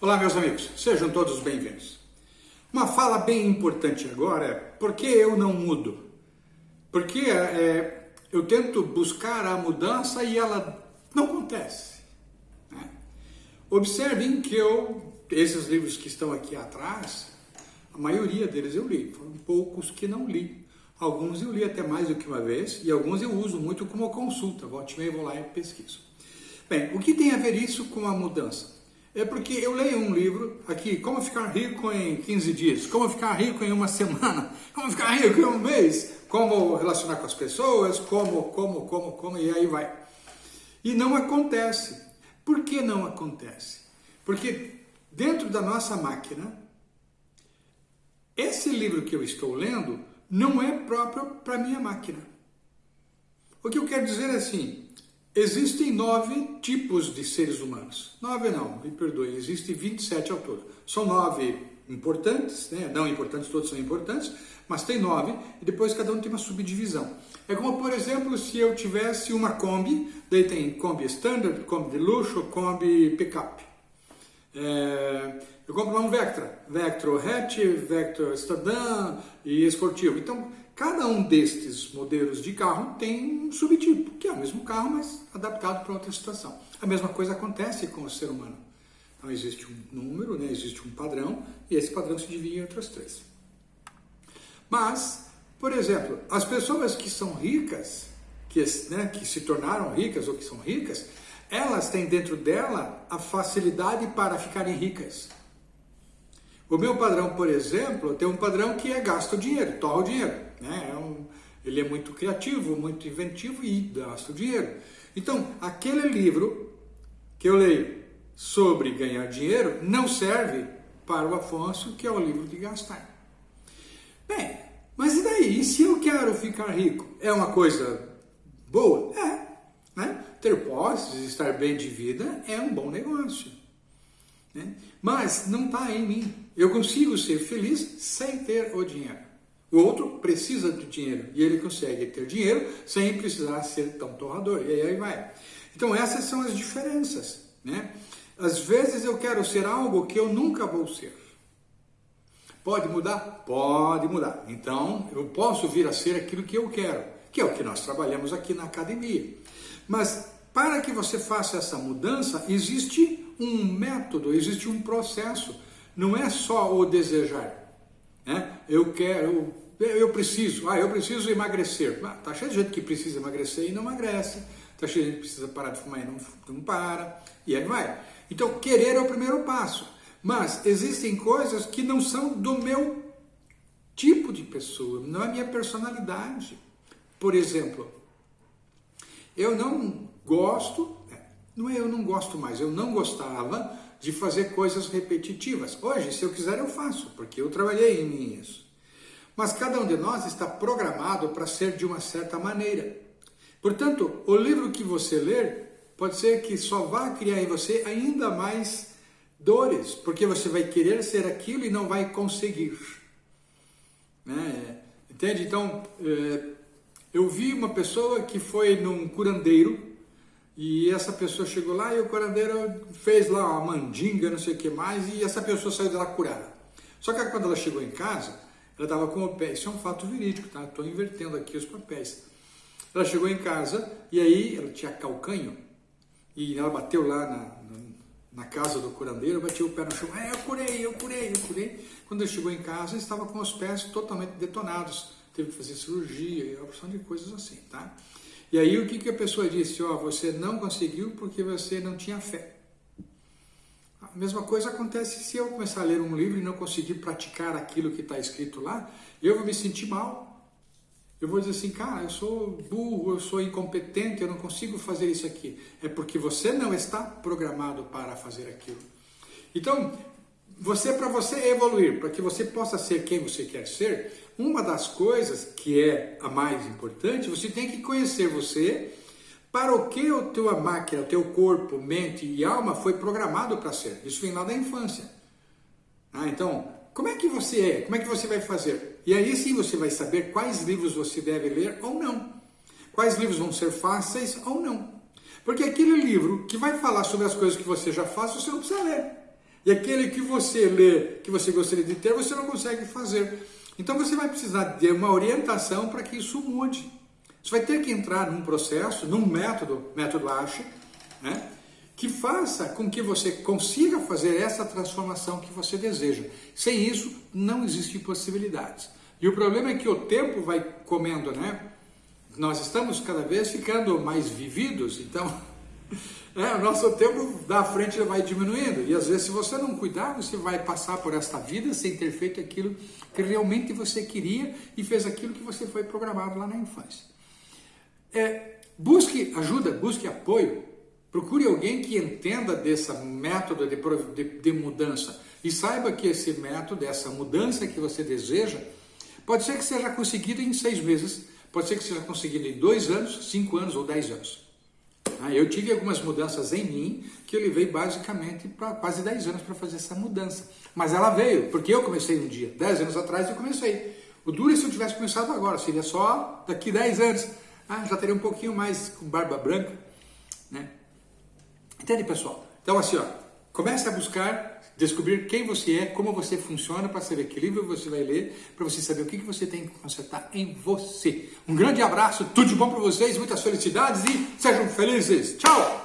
Olá, meus amigos, sejam todos bem-vindos. Uma fala bem importante agora é por que eu não mudo? Porque é, eu tento buscar a mudança e ela não acontece. Né? Observem que eu, esses livros que estão aqui atrás, a maioria deles eu li, foram poucos que não li. Alguns eu li até mais do que uma vez e alguns eu uso muito como consulta, volte e vou lá e pesquiso. Bem, o que tem a ver isso com a mudança? É porque eu leio um livro aqui, Como Ficar Rico em 15 Dias, Como Ficar Rico em uma Semana, Como Ficar Rico em um Mês, Como Relacionar com as Pessoas, Como, Como, Como, Como, e aí vai. E não acontece. Por que não acontece? Porque dentro da nossa máquina, esse livro que eu estou lendo não é próprio para minha máquina. O que eu quero dizer é assim, Existem nove tipos de seres humanos. Nove não, me perdoe, existem 27 ao todo. São nove importantes, né? não importantes, todos são importantes, mas tem nove, e depois cada um tem uma subdivisão. É como, por exemplo, se eu tivesse uma Kombi, daí tem Kombi Standard, Kombi de luxo, Kombi Pickup. É, eu compro um Vectra, Vectra Hatch, Vectra Sedan e esportivo. Então, Cada um destes modelos de carro tem um subtipo, que é o mesmo carro, mas adaptado para outra situação. A mesma coisa acontece com o ser humano. Então existe um número, né, existe um padrão, e esse padrão se divide em outros três. Mas, por exemplo, as pessoas que são ricas, que, né, que se tornaram ricas ou que são ricas, elas têm dentro dela a facilidade para ficarem ricas. O meu padrão, por exemplo, tem um padrão que é gasto dinheiro, torra o dinheiro. Né? É um, ele é muito criativo, muito inventivo e gasta o dinheiro. Então, aquele livro que eu leio sobre ganhar dinheiro não serve para o Afonso, que é o livro de gastar. Bem, mas e daí? E se eu quero ficar rico? É uma coisa boa? É. Né? Ter posses, estar bem de vida é um bom negócio. Né? Mas não está em mim. Eu consigo ser feliz sem ter o dinheiro. O outro precisa do dinheiro e ele consegue ter dinheiro sem precisar ser tão torrador. E aí vai. Então essas são as diferenças. Né? Às vezes eu quero ser algo que eu nunca vou ser. Pode mudar? Pode mudar. Então eu posso vir a ser aquilo que eu quero, que é o que nós trabalhamos aqui na academia. Mas para que você faça essa mudança, existe um método, existe um processo. Não é só o desejar. Né? Eu quero, eu preciso, ah, eu preciso emagrecer. Ah, tá cheio de gente que precisa emagrecer e não emagrece. Tá cheio de gente que precisa parar de fumar e não, não para. E aí vai. Então, querer é o primeiro passo. Mas existem coisas que não são do meu tipo de pessoa, não é minha personalidade. Por exemplo, eu não gosto, não é eu não gosto mais, eu não gostava de fazer coisas repetitivas. Hoje, se eu quiser, eu faço, porque eu trabalhei em mim isso. Mas cada um de nós está programado para ser de uma certa maneira. Portanto, o livro que você ler pode ser que só vá criar em você ainda mais dores, porque você vai querer ser aquilo e não vai conseguir. Né? Entende? Então, é, eu vi uma pessoa que foi num curandeiro e essa pessoa chegou lá e o curandeiro fez lá uma mandinga, não sei o que mais, e essa pessoa saiu de lá curada. Só que quando ela chegou em casa, ela estava com o pé, isso é um fato verídico, tá? Estou invertendo aqui os papéis. Ela chegou em casa e aí ela tinha calcanho e ela bateu lá na, na, na casa do curandeiro, bateu o pé no chão, ah, eu curei, eu curei, eu curei. Quando ele chegou em casa, estava com os pés totalmente detonados, teve que fazer cirurgia opção de coisas assim, tá? E aí o que, que a pessoa disse? Oh, você não conseguiu porque você não tinha fé. A mesma coisa acontece se eu começar a ler um livro e não conseguir praticar aquilo que está escrito lá, eu vou me sentir mal. Eu vou dizer assim, cara, eu sou burro, eu sou incompetente, eu não consigo fazer isso aqui. É porque você não está programado para fazer aquilo. Então, você para você evoluir, para que você possa ser quem você quer ser, uma das coisas que é a mais importante, você tem que conhecer você para o que a tua máquina, o teu corpo, mente e alma foi programado para ser. Isso vem lá da infância. Ah, então, como é que você é? Como é que você vai fazer? E aí sim você vai saber quais livros você deve ler ou não. Quais livros vão ser fáceis ou não. Porque aquele livro que vai falar sobre as coisas que você já faz, você não precisa ler. E aquele que você lê, que você gostaria de ter, você não consegue fazer. Então você vai precisar de uma orientação para que isso mude. Você vai ter que entrar num processo, num método, método ASHE, né? que faça com que você consiga fazer essa transformação que você deseja. Sem isso, não existe possibilidades. E o problema é que o tempo vai comendo, né? Nós estamos cada vez ficando mais vividos, então é, o nosso tempo da frente vai diminuindo. E às vezes, se você não cuidar, você vai passar por esta vida sem ter feito aquilo que realmente você queria e fez aquilo que você foi programado lá na infância. É, busque ajuda, busque apoio Procure alguém que entenda desse método de, de, de, mudança e saiba que esse método, essa mudança que você deseja, pode ser que seja conseguido em seis meses, pode ser que seja conseguido em dois anos, cinco anos ou dez anos. Ah, eu tive algumas mudanças em mim que eu levei basicamente para quase dez anos para fazer essa mudança. Mas ela veio, porque eu comecei um dia, dez anos atrás eu comecei. O duro é se eu tivesse começado agora, seria só daqui dez anos. Ah, já teria um pouquinho mais com barba branca, né? Entende, pessoal? Então, assim, ó, comece a buscar descobrir quem você é, como você funciona, para saber que livro você vai ler, para você saber o que, você tem que consertar em você. Um grande abraço, tudo de bom para vocês, muitas felicidades e sejam felizes. Tchau!